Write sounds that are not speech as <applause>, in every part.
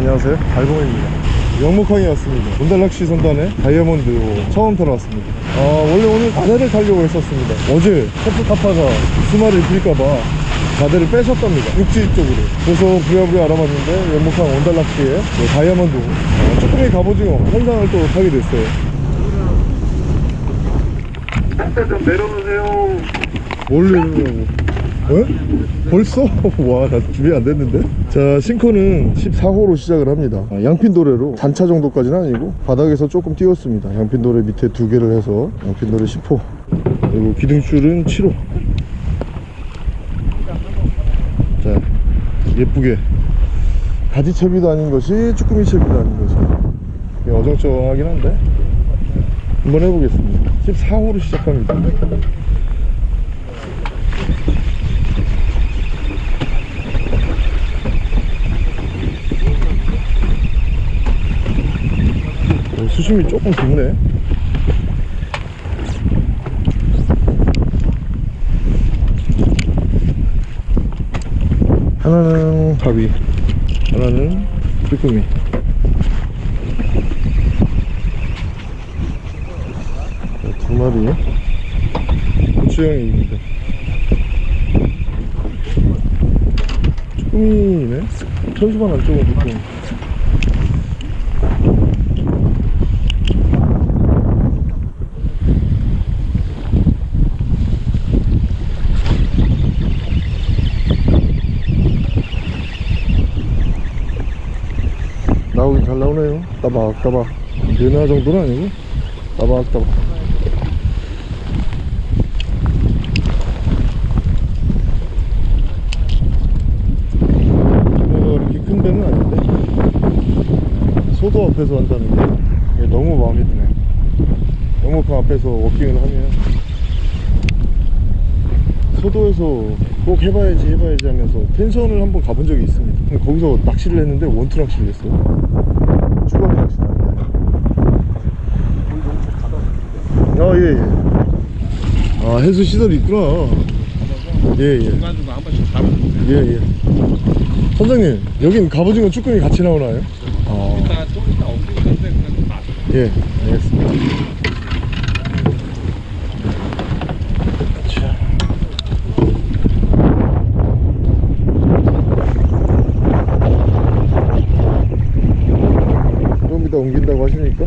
안녕하세요. 달봉입니다. 영목항에 왔습니다. 본달낚시 선단에 다이아몬드 처음 타러 왔습니다. 아 원래 오늘 바다를 타려고 했었습니다. 어제 커프카파가 수마를 빌까봐 바다를 빼셨답니다. 육지 쪽으로. 그래서 부랴부랴 알아봤는데 영목항 원달낚시에 그 다이아몬드 어, 쭈꾸미 갑오징어 현상을 또 타게 됐어요. 좀 내려놓으세요. 뭘내 려고 어? 벌써? <laughs> 와, 나 준비 안 됐는데? 자, 싱커는 14호로 시작을 합니다. 아, 양핀도레로 단차 정도까지는 아니고 바닥에서 조금 띄웠습니다. 양핀도레 밑에 두 개를 해서 양핀도레 10호. 그리고 기둥줄은 7호. 자, 예쁘게. 가지채비도 아닌 것이 쭈꾸미 채비도 아닌 것이. 어정쩡하긴 한데. 한번 해보겠습니다. 14호로 시작합니다. 수심이 조금 깊네. 하나는 가비 하나는 쭈꾸미. 자, 두 마리. 고추형입니다. 쭈꾸미네? 천수만 안쪽은 쭈꾸미 나오긴 잘 나오네요 따박따박 연하 정도는 아니고? 따박따박 이렇게 큰 배는 아닌데? 소도 앞에서 한다는 게 너무 마음에 드네요 영목항 앞에서 워킹을 하면. 소도에서 꼭 해봐야지 해봐야지 하면서 펜션을 한번 가본 적이 있습니다. 근데 거기서 낚시를 했는데 원투 낚시를 했어요 쭈가미 낚시 아예예 아 해수 시설이 있구나 예예 중간중간 한 번씩 잡아주세요. 예예 선장님 여긴 갑오징어 쭈꾸미 같이 나오나요? 아, 이따가 좀 이따 옮기는데 그냥 좀 놔둬. 예 알겠습니다 자. 좀 이따 옮긴다고 하시니까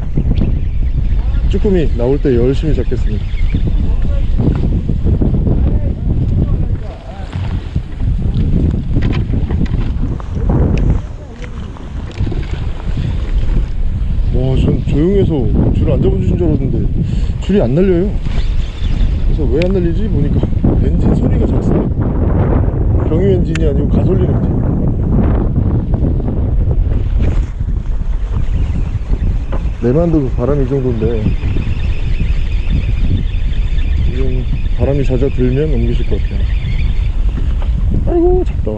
쭈꾸미 나올 때 열심히 잡겠습니다 와, 전 조용해서 줄을 안 잡아주신 줄 알았는데 줄이 안 날려요. 그래서 왜 안 날리지? 보니까 엔진 소리가 작습니다. 경유 엔진이 아니고 가솔린 엔진. 내만도 바람이 이 정도인데 지금 바람이 잦아 들면 옮기실 것 같아요. 아이고 작다.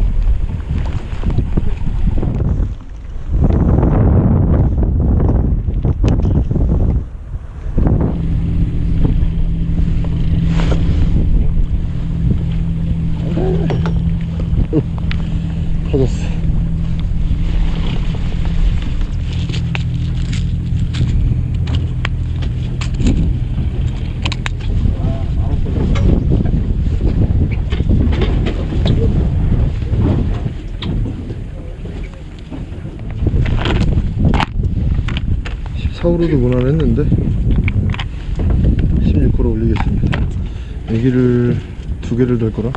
11이 무난했는데 16호로 올리겠습니다. 애기를 두 개를 될 거라.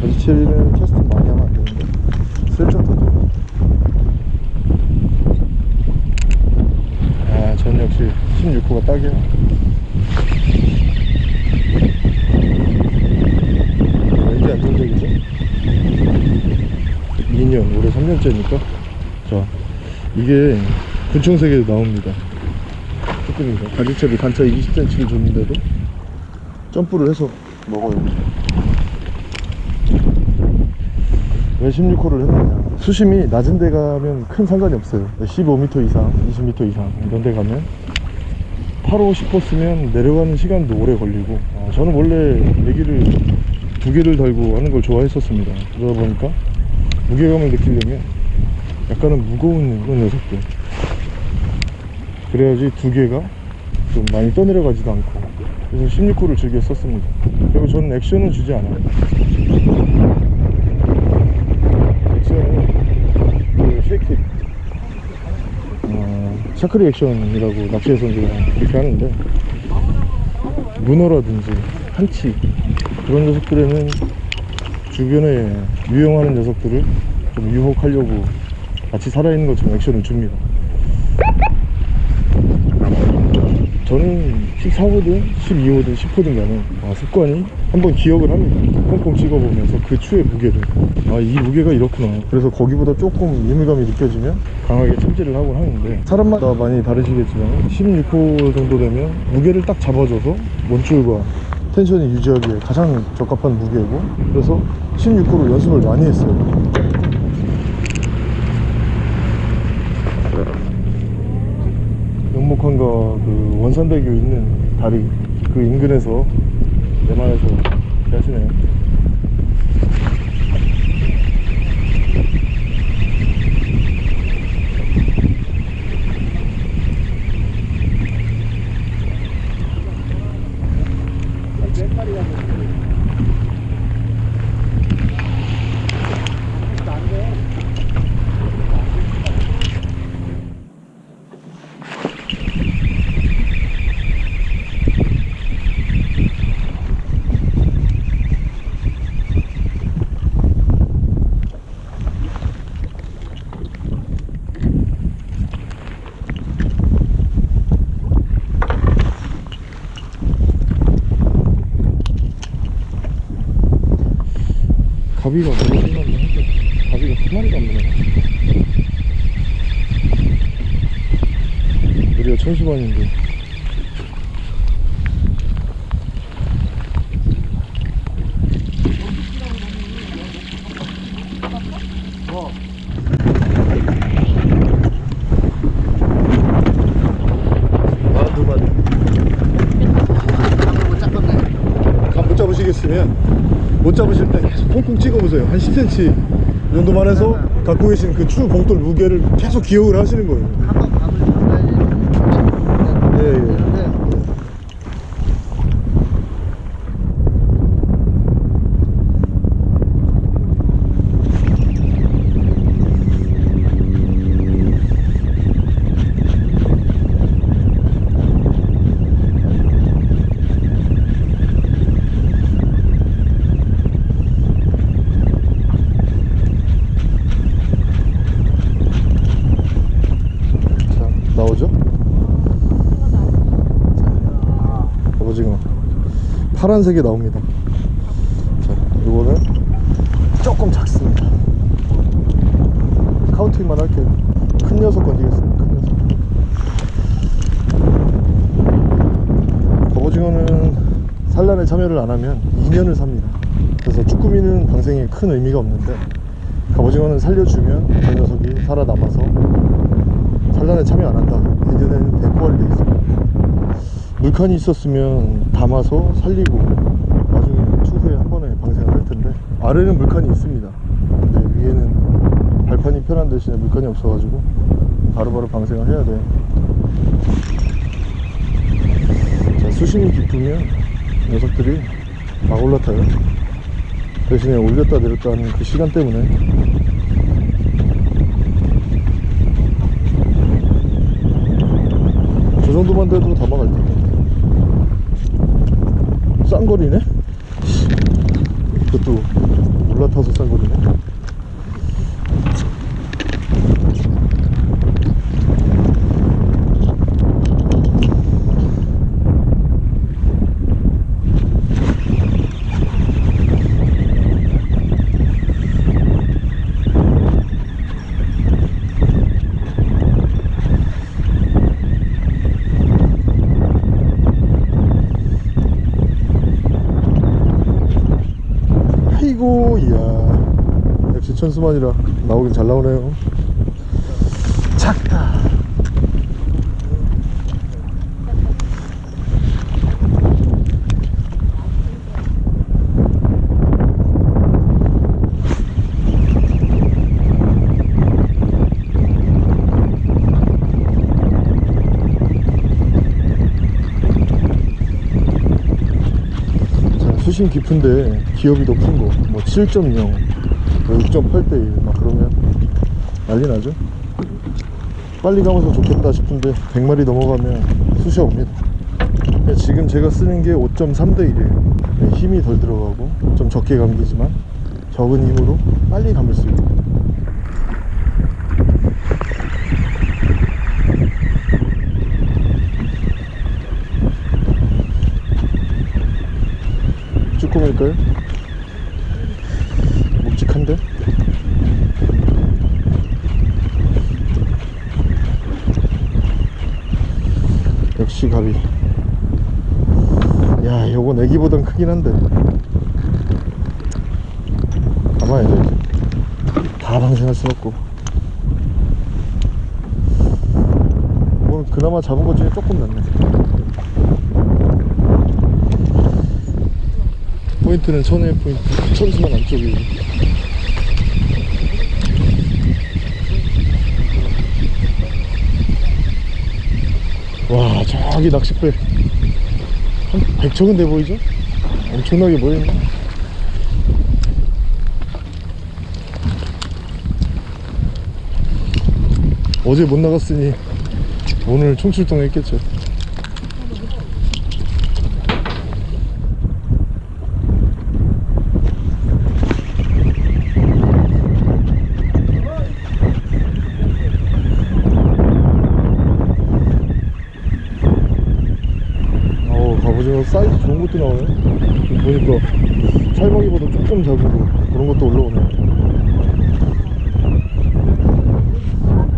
바지 체리는 캐스트 많이 하면 안 되는데 슬쩍 던져 아 저는 역시 16호가 딱이야 왠지 안정적이죠? 2년 올해 3년째니까? 자 이게 군청색에 나옵니다. 쭈꾸미가 가지채비 단차 20cm를 줬는데도 점프를 해서 먹어요. 왜 16호를 했느냐? 수심이 낮은 데 가면 큰 상관이 없어요. 15m 이상 20m 이상 이런 데 가면 8호 10호 쓰면 내려가는 시간도 오래 걸리고 어, 저는 원래 エギ를 두 개를 달고 하는 걸 좋아했었습니다. 그러다 보니까 무게감을 느끼려면 약간은 무거운 그런 녀석들. 그래야지 두 개가 좀 많이 떠내려가지도 않고. 그래서 16호를 즐겨 썼습니다. 그리고 저는 액션은 주지 않아요. 액션은 그 shaking 어, しゃくり 액션이라고 낚시에서는 그렇게 하는데 문어라든지 한치 그런 녀석들에는 주변에 유용하는 녀석들을 좀 유혹하려고 같이 살아있는 것처럼 액션을 줍니다. 저는 14호든 12호든 10호든 간에 아, 습관이 한번 기억을 합니다. 콩콩 찍어보면서 그 추의 무게를. 아 이 무게가 이렇구나. 그래서 거기보다 조금 예민감이 느껴지면 강하게 찜질을 하곤 하는데 사람마다 많이 다르시겠지만 16호 정도 되면 무게를 딱 잡아줘서 원줄과 텐션이 유지하기에 가장 적합한 무게고 그래서 16호로 연습을 많이 했어요 연목항과 그 원산대교 있는 다리 그 인근에서 내만에서 하시네요 가비가 너무 심한데 한데 가비가 한 마리도 안 되네 우리가 천수반인데. 만두 만두 감못 잡으시겠으면 못 잡으실 때 계속 콩콩 찍어보세요. 한 10cm 정도만 해서 갖고 계신 그 추 봉돌 무게를 계속 기억을 하시는 거예요 한번 밥을 줘야지. 예, 예. 되는데 자 나오죠? 갑오징어 파란색이 나옵니다. 자 이거는 조금 작습니다. 카운팅만 할게요. 큰 녀석 건지겠습니다. 큰 녀석. 갑오징어는 산란에 참여를 안 하면 2년을 삽니다. 그래서 쭈꾸미는 방생에 큰 의미가 없는데 갑오징어는 살려주면 저 녀석이 살아남아서 산란에 참여 안 한다. 예전에는 대포알이 돼 있습니다. 물칸이 있었으면 담아서 살리고 나중에 추후에 한 번에 방생을 할 텐데 아래는 물칸이 있습니다. 근데 위에는 발판이 편한 대신에 물칸이 없어가지고 바로바로 방생을 해야 돼. 자, 수심이 깊으면 녀석들이 막 올라타요. 대신에 올렸다 내렸다 하는 그 시간 때문에 저 정도만 돼도 담아갈 텐데 쌍거리네? 그것도 올라타서 쌍거리네 단수만이라 나오긴 잘 나오네요. 작다. 수심 깊은데 기업이 높은 거뭐 7.0 6.8대 1 막 그러면 난리 나죠? 빨리 가면서 좋겠다 싶은데 100마리 넘어가면 쑤셔 옵니다. 지금 제가 쓰는 게 5.3대 1이에요. 힘이 덜 들어가고 좀 적게 감기지만 적은 힘으로 빨리 감을 수 있고. 쭈꾸미일까요? 묵직한데? 역시 가비 야 요건 애기보단 크긴 한데. 가만히 돼다 방생할 순 없고. 오늘 그나마 잡은 것 중에 조금 낫네. 포인트는 천의 포인트. 천수만 안쪽이고 와 저기 낚싯배. 한 100척은 돼 보이죠? 엄청나게 보이네. 어제 못 나갔으니 오늘 총출동 했겠죠 어우 갑오징어 사이즈 좋은 것도 나오네 보니까 살먹이보다 조금 작은 거 그런 것도 올라오네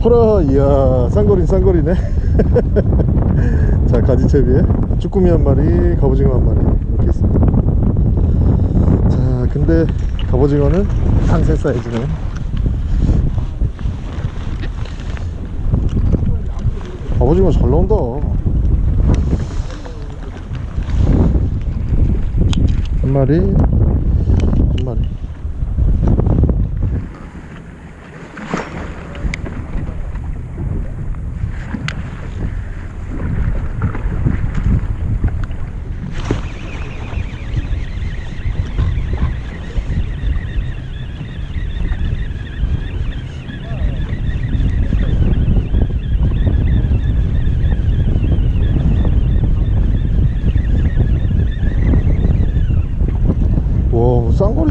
허라 이야 쌍거리는 쌍거리네. <laughs> 자 가지채비에 쭈꾸미 한 마리 갑오징어 한 마리 이렇게 있습니다. 자 근데 갑오징어는 상세 사이즈네. 갑오징어 잘 나온다. 한 마리 한 마리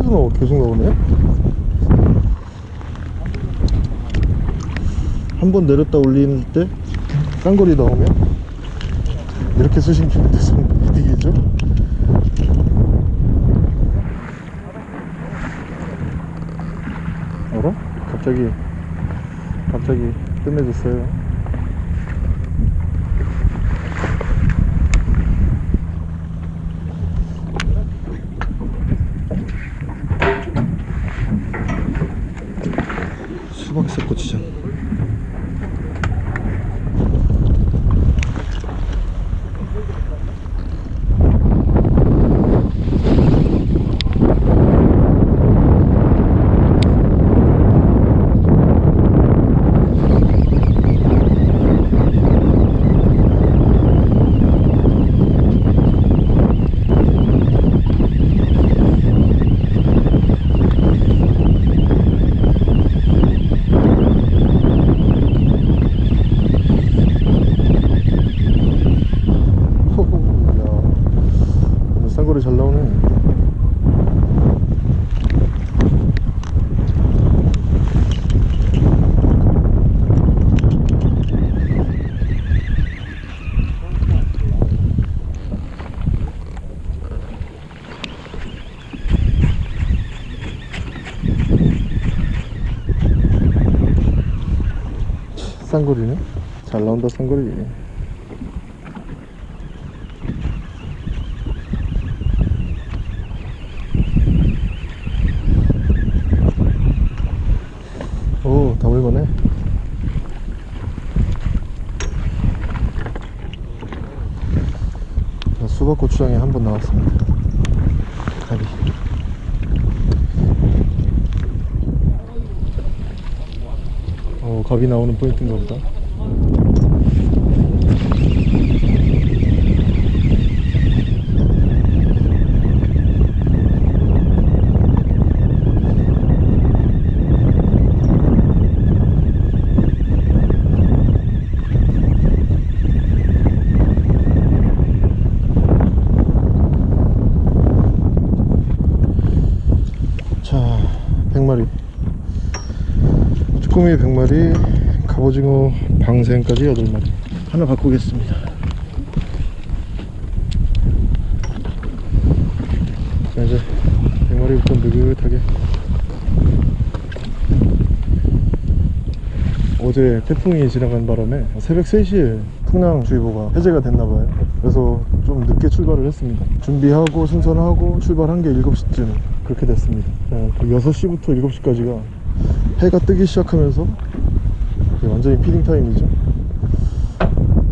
와 쌍거리도 나오 계속 나오네. 한 번 내렸다 올리는 때 쌍거리 나오면 이렇게 키는 데서 이득이죠? 어라? 갑자기 갑자기 끝내줬어요 수박새 고추장 호호 야 오늘 쌍거리 잘 나오네 쌍거리네 잘 나온다 쌍거리 오, 다물만해. 자, 수박고추장에 한 번 나왔습니다. 가비. 나오는 포인트인가 보다. 100마리 쭈꾸미 100마리 갑 오징어 방생까지 8마리. 하나 바꾸겠습니다. 자 이제 100마리부터 느긋하게. 어제 태풍이 지나간 바람에 새벽 3시에 풍랑주의보가 해제가 됐나봐요. 그래서 좀 늦게 출발을 했습니다. 준비하고 승선하고 출발한 게 7시쯤 그렇게 됐습니다. 어, 그 6시부터 7시까지가 해가 뜨기 시작하면서 완전히 feeding time이죠?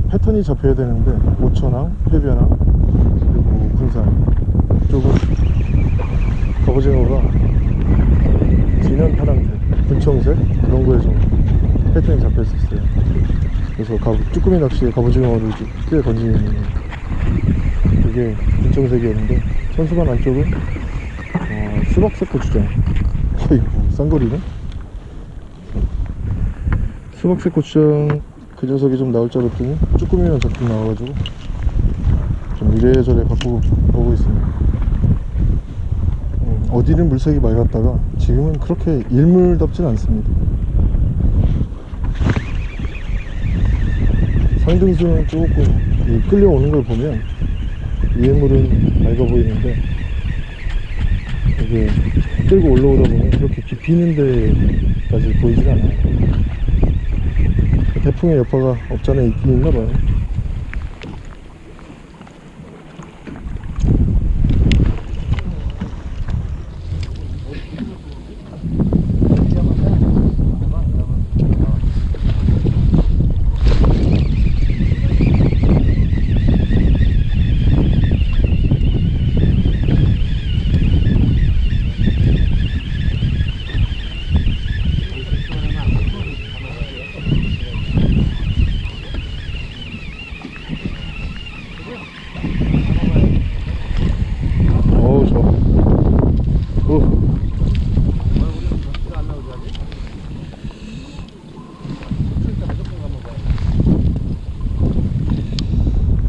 패턴이 잡혀야 되는데 오천항, 해변항 그리고 군산 쪽은 갑오징어가 진한 파랑색, 분청색 그런 거에 좀 패턴이 잡혔었어요. 그래서 가, 쭈꾸미 낚시에 갑오징어를 좀꽤 던지는 그게 분청색이었는데 천수관 안쪽은 어, 수박색 고추장 어이구 쌍거리네 수박색 고추장 그 녀석이 좀 나올 줄 알았더니 쭈꾸미만 잔뜩 나와가지고 좀 이래저래 바꾸고 보고 있습니다. 음, 어디는 물색이 맑았다가 지금은 그렇게 일물답진 않습니다. 상등수는 조금 이 끌려오는 걸 보면 위에물은 맑아 보이는데 이게 끌고 올라오다 보면 그렇게 깊이 있는 데까지 보이질 않아요 태풍의 여파가 없잖아 있긴 있나 봐요 어우 좋아 오.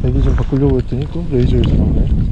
배기 좀 바꾸려고 했더니 또 레이저에서 나오네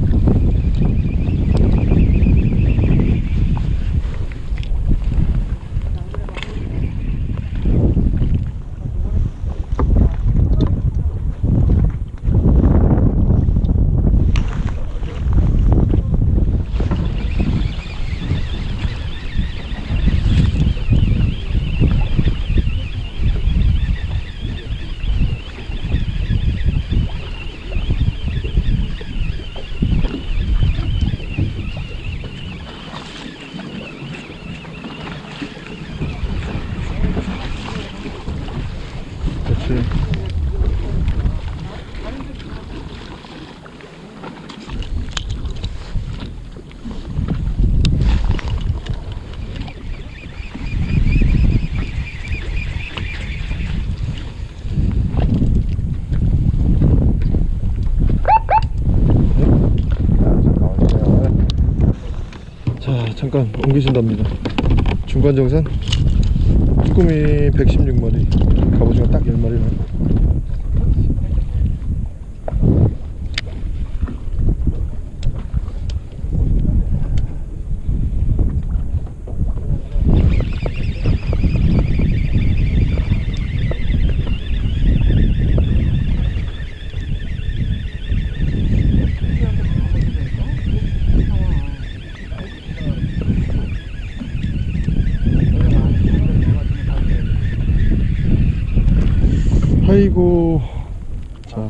그렇지 자 잠깐 옮기신답니다. 중간정산 쭈꾸미 116마리. 갑오징어 딱 10마리네 아이고 자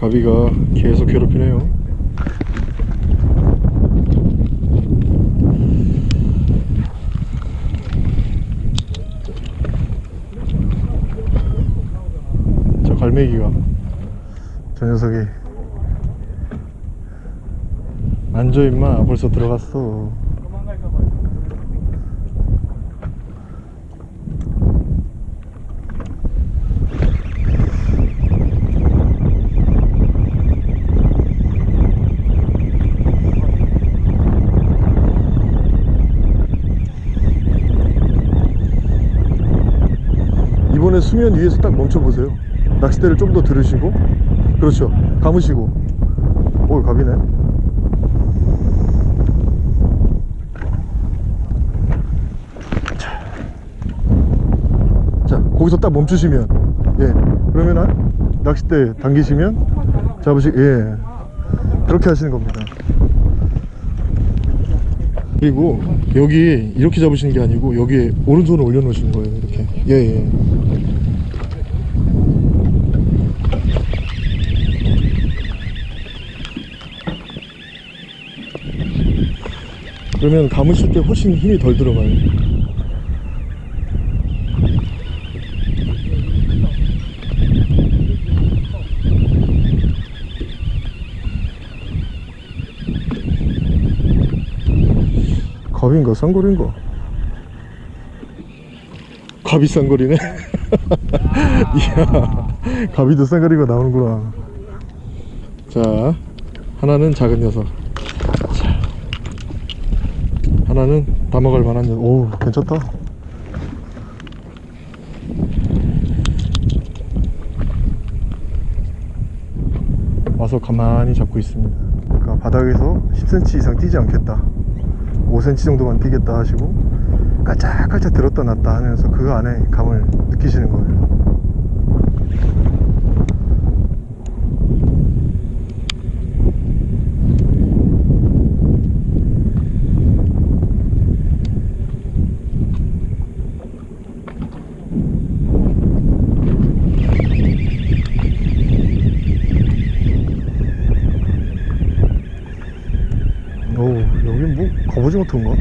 가비가 계속 괴롭히네요 저 갈매기가 저 녀석이 앉아 임마. 벌써 들어갔어. 이번에 수면 위에서 딱 멈춰보세요. 낚싯대를 좀 더 들으시고. 그렇죠. 감으시고. 오 갑이네 거기서 딱 멈추시면 예. 그러면 한 낚싯대 당기시면 잡으시 예. 그렇게 하시는 겁니다. 그리고 여기 이렇게 잡으시는 게 아니고 여기에 오른손을 올려놓으시는 거예요 이렇게. 예예. 그러면 감으실 때 훨씬 힘이 덜 들어가요 갑인가 쌍거리인가 갑이 쌍거리네. <laughs> 이야 갑이도 쌍거리가 나오는구나. 자 하나는 작은 녀석. 자, 하나는 담아갈 만한 녀석. 오 괜찮다. 와서 가만히 잡고 있습니다. 그러니까 바닥에서 10cm 이상 뛰지 않겠다 5cm 정도만 뛰겠다 하시고 깔짝깔짝 들었다 놨다 하면서 그 안에 감을 느끼시는 거예요 오 여기 뭐 갑오징어 터인가?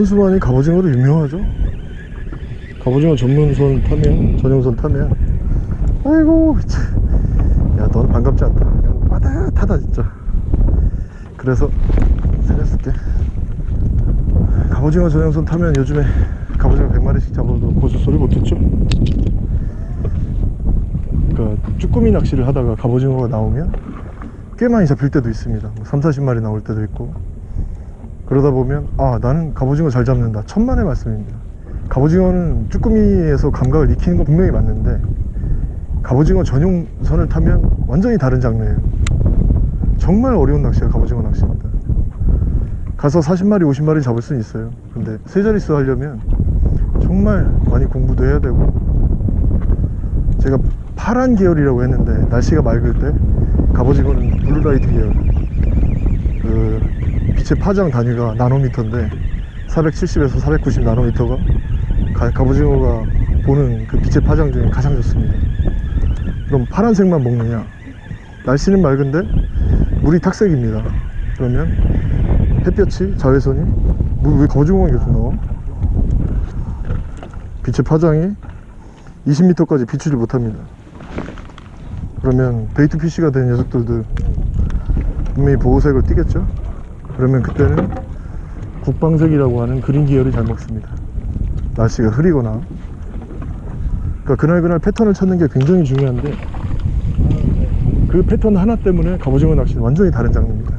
천수만이 갑오징어로 유명하죠. 갑오징어 전문선 타면 전용선 타면 아이고 야넌 반갑지 않다. 그냥 빠듯하다 진짜. 그래서 살렸을게. 갑오징어 전용선 타면 요즘에 갑오징어 100마리씩 잡아도 고수 소리 못했죠? 그러니까 쭈꾸미 낚시를 하다가 갑오징어가 나오면 꽤 많이 잡힐 때도 있습니다. 뭐 3, 40마리 나올 때도 있고 그러다 보면 아 나는 갑오징어 잘 잡는다. 천만의 말씀입니다. 갑오징어는 쭈꾸미에서 감각을 익히는 건 분명히 맞는데 갑오징어 전용 선을 타면 완전히 다른 장르예요. 정말 어려운 낚시가 갑오징어 낚시입니다. 가서 40마리 50마리 잡을 수는 있어요. 근데 세 자릿수 하려면 정말 많이 공부도 해야 되고 제가 파란 계열이라고 했는데 날씨가 맑을 때 갑오징어는 blue light 계열 그 빛의 파장 단위가 나노미터인데 470에서 490 나노미터가 가- 갑오징어가 보는 그 빛의 파장 중에 가장 좋습니다. 그럼 파란색만 먹느냐? 날씨는 맑은데 물이 탁색입니다. 그러면 햇볕이 자외선이 물왜 갑오징어가 계속 나와? 빛의 파장이 20m까지 비추지 못합니다. 그러면 베이트 피쉬가 된 녀석들도 분명히 보호색을 띠겠죠 그러면 그때는 국방색이라고 하는 그린 계열이 잘 먹습니다. 날씨가 흐리거나. 그러니까 그날그날 패턴을 찾는 게 굉장히 중요한데 그 패턴 하나 때문에 갑오징어 낚시는 완전히 다른 장르입니다.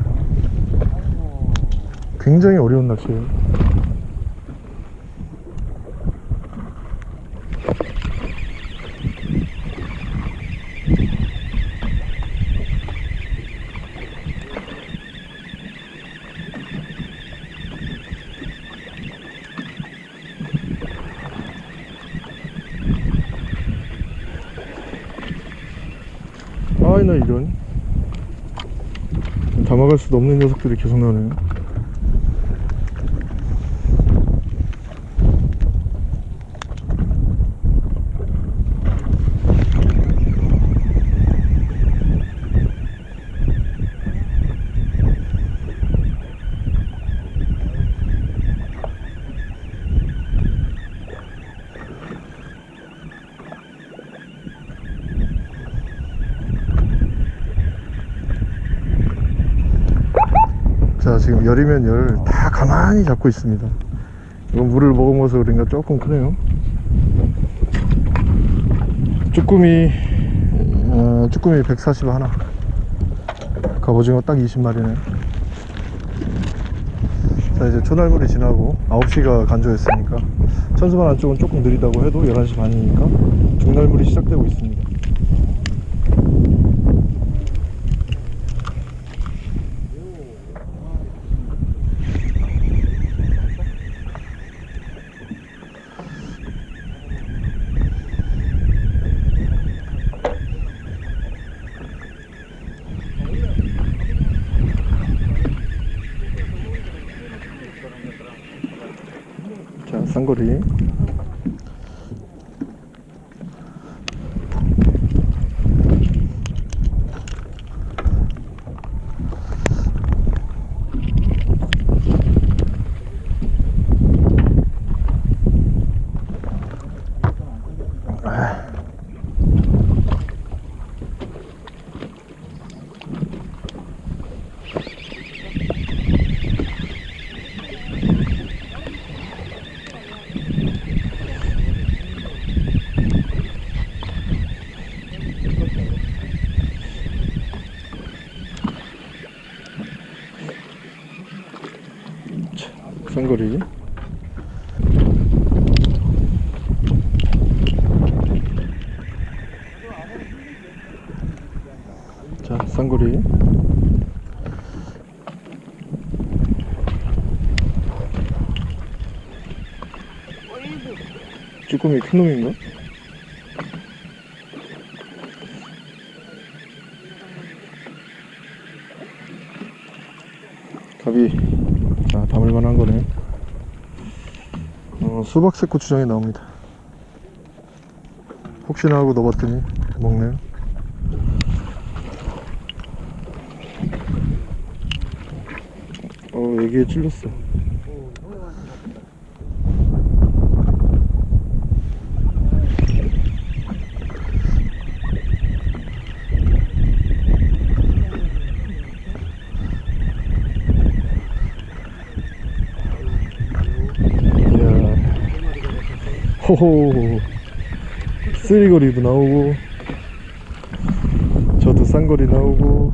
굉장히 어려운 낚시예요 아이 나 이런. 담아갈 수도 없는 녀석들이 계속 나오네요 자 열이면 열 다 가만히 잡고 있습니다. 이건 물을 먹어먹어서 그런가 조금 크네요. 쭈꾸미 어, 쭈꾸미 140 하나. 갑오징어 딱 20마리네. 자 이제 초날물이 지나고 9시가 간조했으니까 천수만 안쪽은 조금 느리다고 해도 11시 반이니까 중날물이 시작되고 있습니다 쌍거리 쌍거리 자 쌍거리 쭈꾸미 큰 놈인가? 갑이. 자 담을 만한 거네. 어, 수박색 고추장이 나옵니다. 혹시나 하고 넣어봤더니 먹네요. 어 여기에 찔렸어 이야 호호 쓰리거리도 나오고 저도 쌍거리 나오고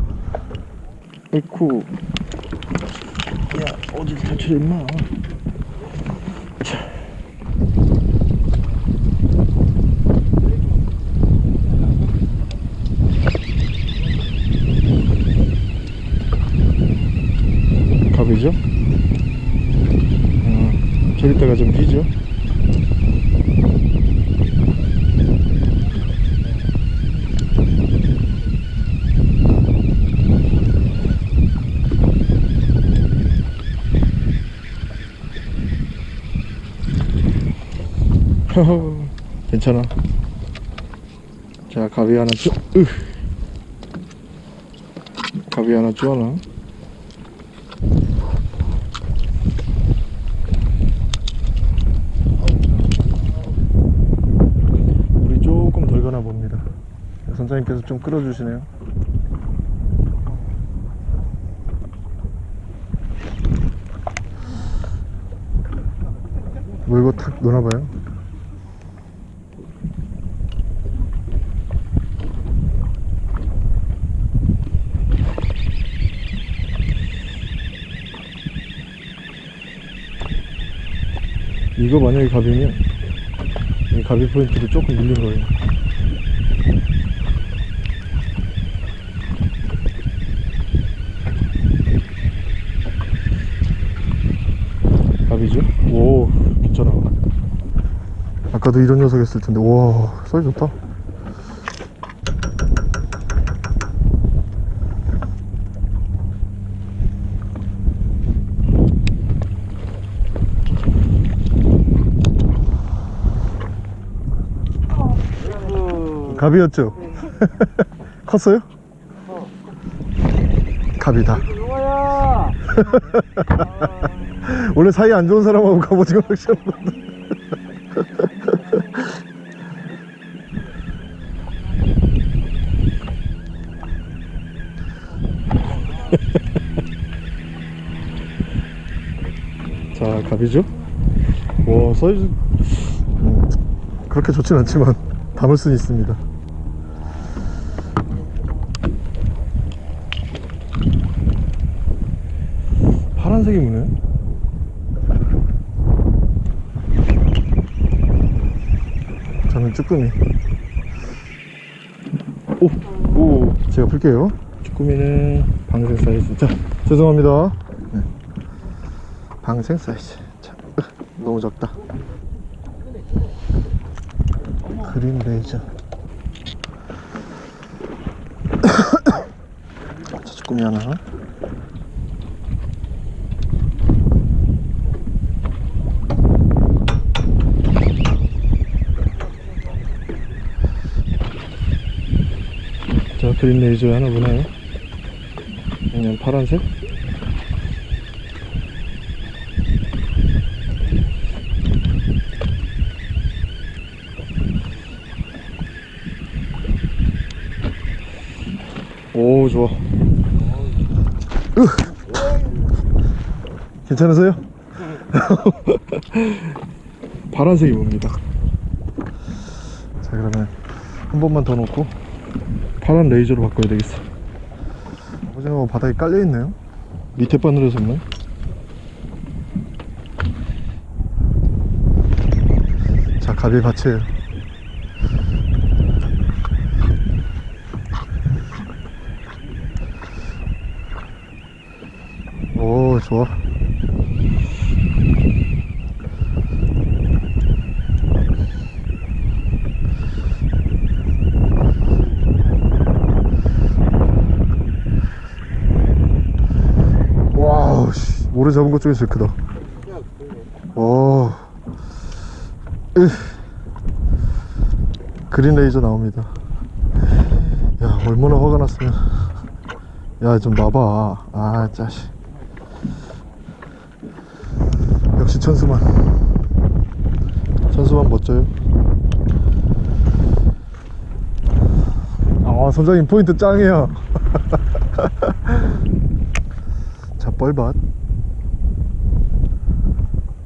아이쿠 야 어딜 다쳐 임마 자. 갑이죠? 어, 저릴 때가 좀 기죠? 괜찮아. 자, 가위 하나 쪼, 으. 가위 하나 쪼아나. 물이 조금 덜 가나 봅니다. 선장님께서 좀 끌어주시네요. 물고 탁 놓나봐요. 이거 만약에 갑이면 이 가비 포인트를 조금 밀린 거예요. 갑이죠? 오, 괜찮아. 아까도 이런 녀석 했을 텐데, 와, 사이즈 좋다. 갑이었죠? <laughs> 컸어요? 갑이다. 용아야 <laughs> 원래 사이 안 좋은 사람하고 갑오징어 낚시하는 건데. <laughs> 자, 갑이죠? 와, 사이즈. 음, 그렇게 좋진 않지만, 담을 수는 있습니다. 파란색이 무네. 저는 쭈꾸미. 오, 오, 제가 풀게요. 쭈꾸미는 방생 사이즈. 자, 죄송합니다. 네. 방생 사이즈. 자, 으, 너무 작다. 그린 레이저. <coughs> 자, 쭈꾸미 하나. 그린 레이저 하나 보나요? 그냥 파란색? 오 좋아 으. 괜찮으세요? <laughs> 파란색이 뭡니다 자 그러면 한 번만 더 놓고 파란 레이저로 바꿔야 되겠어. 오징어 바닥에 깔려있네요. 밑에 바늘에 섰네 자 가비 받쳐요 오 좋아 wow 씨 올해 잡은 것 중에 제일 크다. 오 으. green laser 나옵니다. 야 얼마나 화가 났으면. 야 좀 놔봐. 아 짜식. 역시 천수만. 천수만 멋져요. 아 선장님 포인트 짱이야 <laughs> 자 뻘밭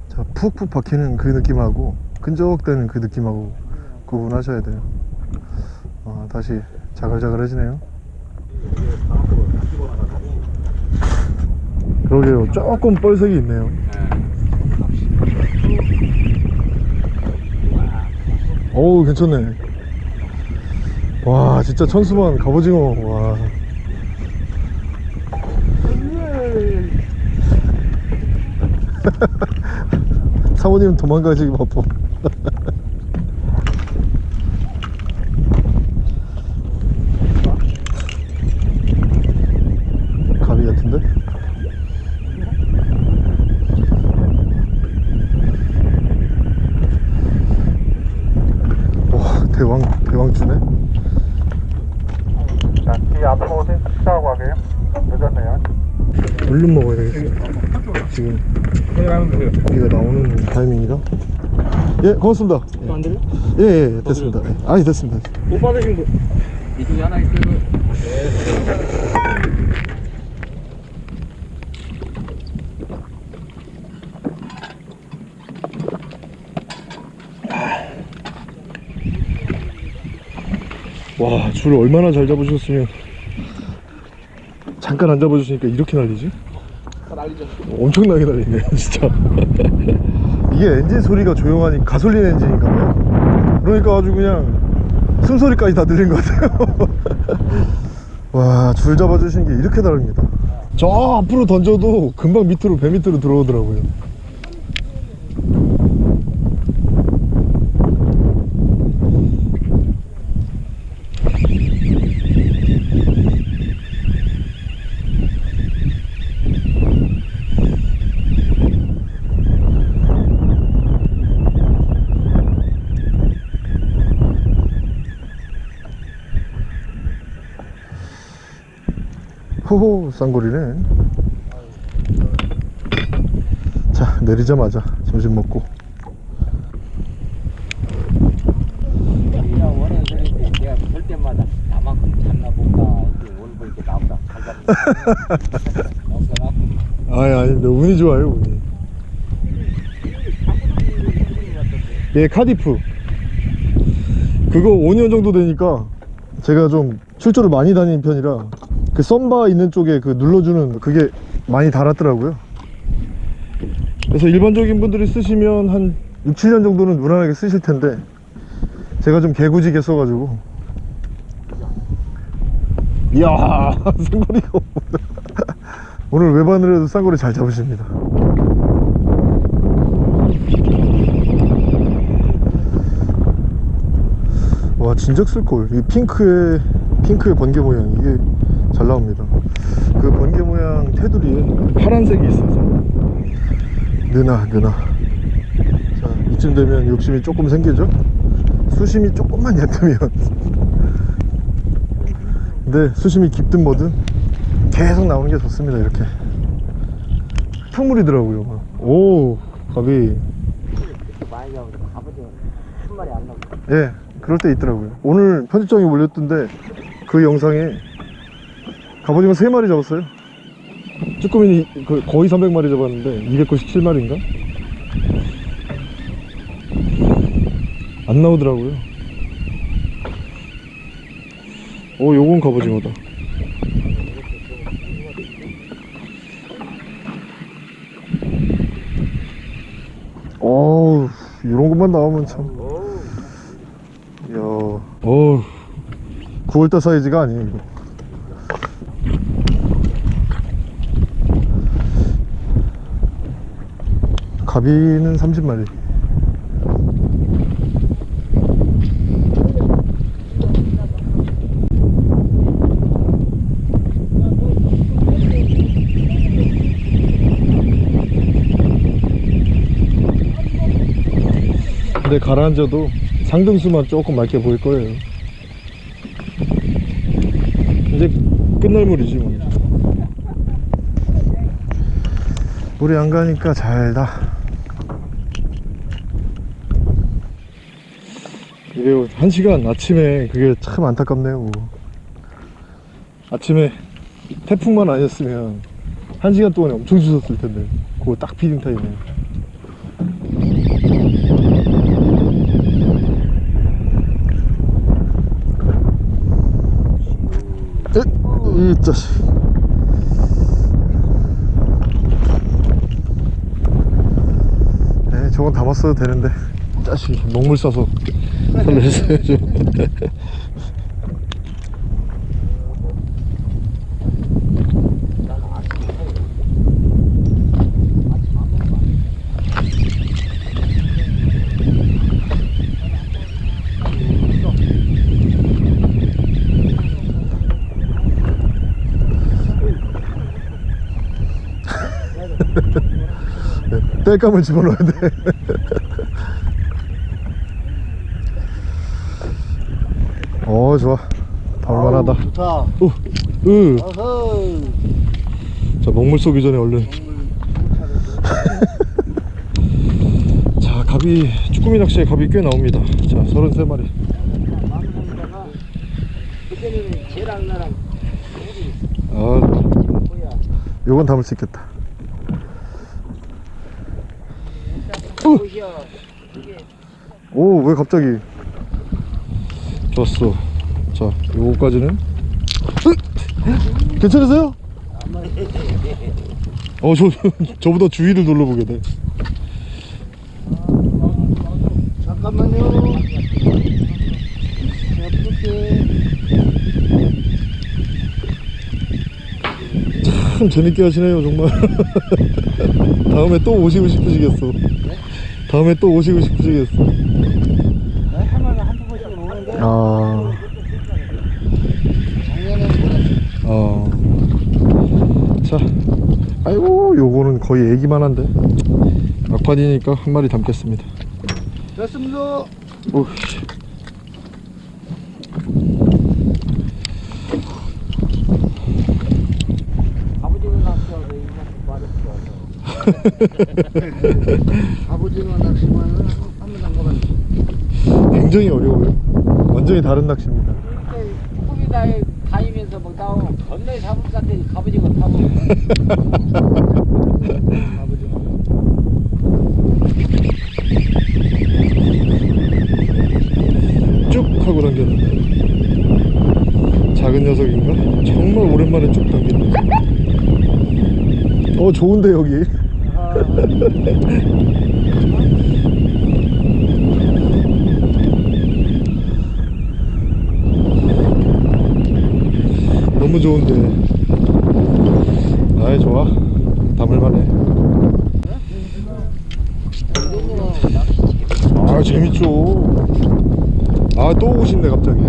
자 푹푹 박히는 그 느낌하고 끈적대는 그 느낌하고 구분하셔야 돼요. 아, 다시 자글자글해지네요. 그러게요. 조금 뻘색이 있네요. 어우 괜찮네. 와 진짜 천수만 갑오징어. 와 <laughs> 사모님 도망가시기 바빠 가비 같은데? 와 대왕 대왕주네 자, 뒤 앞으로 오세요. 식사하고 가게요. 늦었네요. 얼른 먹어야 되겠어 지금 고기가 나오는 타이밍이라 예 고맙습니다 안 들려? 예예 예, 됐습니다 예. 아니 됐습니다 못 받으신 분. 이쪽에 하나 있어요. 와줄 얼마나 잘 잡으셨으면 잠깐 안 잡아주시니까 이렇게 날리지? 난리죠. 엄청나게 날리네 <laughs> 진짜 이게 엔진 소리가 조용하니 가솔린 엔진인가 봐요. 그러니까 아주 그냥 숨소리까지 다 들린 것 같아요. <laughs> 와 줄 잡아주신 게 이렇게 다릅니다. 저 앞으로 던져도 금방 밑으로 배 밑으로 들어오더라고요 호호 쌍거리네 자 내리자마자 점심 먹고. 없어나? <laughs> 아니 아닙니다 운이 좋아요 운이 예 카디프 그거 5년 정도 되니까 제가 좀 출조를 많이 다니는 편이라 그 썬바 있는 쪽에 그 눌러주는 그게 많이 달았더라고요. 그래서 일반적인 분들이 쓰시면 한 6, 7년 정도는 무난하게 쓰실 텐데 제가 좀 개구지게 써가지고. 이야 <laughs> 쌍거리가 오늘 외반으로도 쌍거리 잘 잡으십니다. 와 진작 쓸걸. 이 핑크의 핑크의 번개 모양 이게 잘 나옵니다. 그 번개 모양 테두리에 파란색이 있어서. 느나 느나. 자 이쯤 되면 욕심이 조금 생기죠? 수심이 조금만 얕으면. 근데 수심이 깊든 뭐든 계속 나오는 게 좋습니다 이렇게. 탕물이더라고요 오 가비 예 그럴 때 있더라고요. 오늘 편집장이 올렸던데 그 영상에 갑오징어 3마리 잡았어요. 쭈꾸미는 이- 그 거의 300마리 잡았는데 297마리인가? 안 나오더라고요. 오 요건 갑오징어다. 어우 이런 것만 나오면 참. 이야. 어우 9월달 사이즈가 아니에요 이거. 가비는 30마리. 근데 가라앉아도 상등수만 조금 맑게 보일 거예요 이제 끝날 물이지 뭐. 물이 안 가니까 잘다. 이래요. 한 시간 아침에 그게 참 안타깝네요 뭐. 아침에 태풍만 아니었으면 한 시간 동안에 엄청 주셨을 텐데. 그거 딱 피딩 타임에 에? 이 자식 네, 저건 담았어도 되는데. 자식 녹물 싸서. <laughs> 살려주세요 <laughs> 땔감을 집어넣어야 돼 어, 좋아. 볼만하다. 좋다. 오, 으. 자, 먹물 쏘기 전에 얼른. 자, 갑이, 쭈꾸미 낚시에 갑이 꽤 나옵니다. 자, 33마리. 마음속에다가 그때는 쟤랑 나랑 우리 아, 요건 담을 수 있겠다. 보시 오 왜 갑자기? 좋았어. 자, 요거까지는. 으! 괜찮으세요? 어, 저, 저보다 주위를 둘러보게 돼. 잠깐만요. 참 재밌게 하시네요 정말 <laughs> 다음에 또 오시고 싶으시겠어 다음에 또 오시고 싶으시겠어. 아, 아. 자 아이고 요거는 거의 애기만 한데. 막판이니까 한 마리 담겠습니다. 됐습니다. 오, 아버지가 낚시하고 갑오징어 낚시만은 한번 담가봤는데. 굉장히 어려워요. 완전히 다른 낚시입니다. 조금이 다 다니면서 뭐 나오 건너에 같아. 갑오징어 타고. 쭉 하고 당겼는데. 작은 녀석인가? 정말 오랜만에 쭉 당겼네. 어 좋은데 여기 <laughs> 너무 좋은데. 아이 좋아. 담을만해. 아 재밌죠. 아 또 오고 싶네 갑자기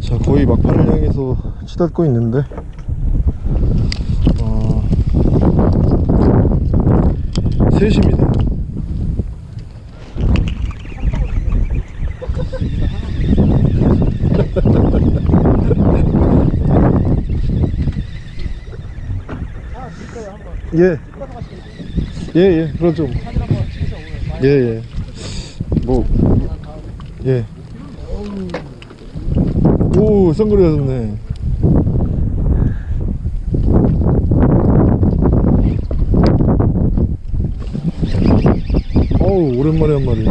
자 거의 막판을 향해서 치닫고 있는데 어, 3시입니다 <laughs> 예. 예, 예, 그렇죠. 예, 예. 뭐, 예. 오, 선글라스 네 어우, 오랜만에 한 마리.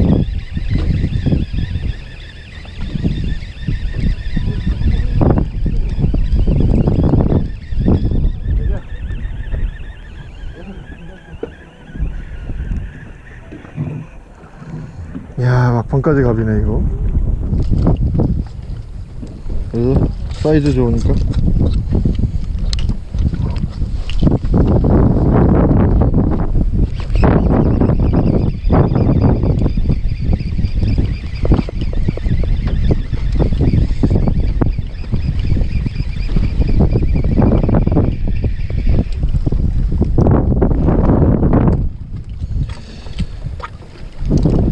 야, 막판까지 가비네, 이거. 사이즈 좋으니까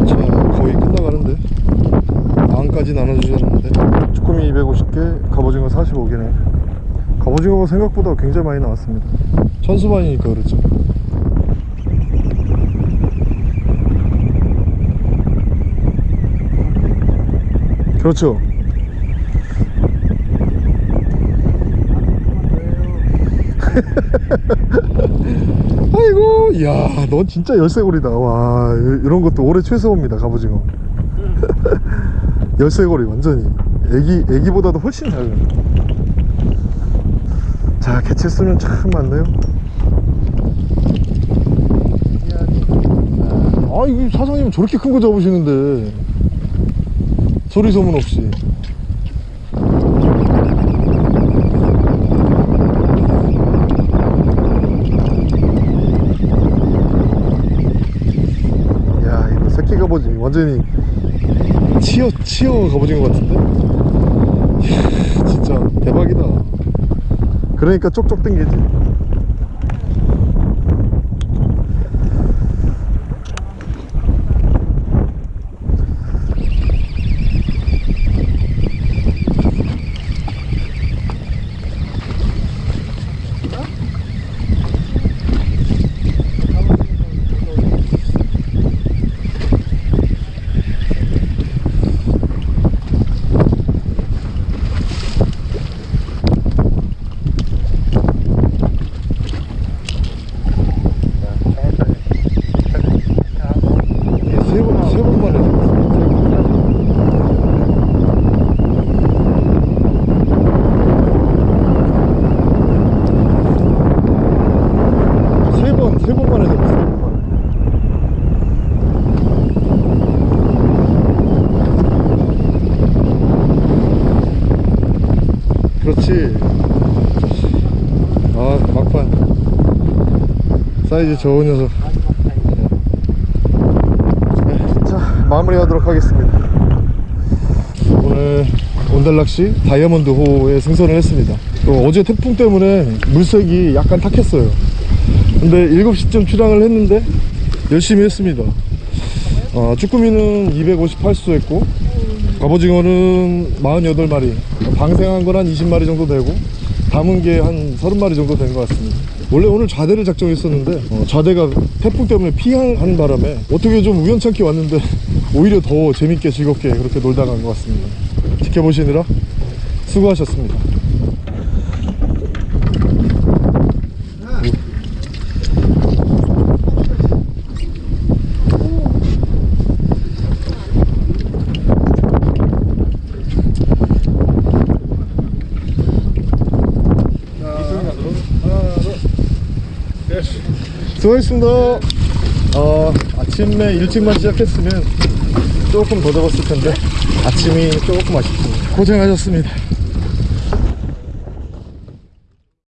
자 거의 끝나가는데 마음까지 나눠주셨는데 쭈꾸미 250개 갑오징어 45개네 갑오징어가 생각보다 굉장히 많이 나왔습니다. 천수반이니까 그렇죠 그렇죠. <laughs> 아이고 이야 넌 진짜 열쇠고리다. 와 이- 이런 것도 올해 최소입니다 갑오징어. <laughs> 열쇠고리 완전히. 애기 애기보다도 훨씬 작은 자 개체 수는 참 많네요. 아 이거 사장님 저렇게 큰 거 잡으시는데. 소리 소문 없이. 야 이거 새끼 갑오징어 완전히 치어 치어 갑오징어 같은데? 이야, 진짜 대박이다 그러니까 쪽쪽 당기지 세번 세 번만에 세번세 번만에 잡았어 세 번만에 그렇지 아 막판. 사이즈 좋은 녀석. 네, 자 마무리 하도록 하겠습니다. 오늘 온달낚시 다이아몬드 호에 승선을 했습니다. 또 어제 태풍 때문에 물색이 약간 탁했어요. 근데 7시쯤 출항을 했는데 열심히 했습니다. 어, 쭈꾸미는 258수 했고 갑오징어는 48마리. 방생한 건 한 20마리 정도 되고 담은 게 한 30마리 정도 된 것 같습니다. 원래 오늘 좌대를 작정했었는데 어, 좌대가 태풍 때문에 피하는 바람에 어떻게 좀 우연찮게 왔는데 <laughs> 오히려 더 재밌게 즐겁게 그렇게 놀다 간 것 같습니다. 지켜보시느라 수고하셨습니다 수고하셨습니다. 어, 아침에 일찍만 시작했으면 조금 더 잡았을 텐데 아침이 조금 아쉽습니다. 고생하셨습니다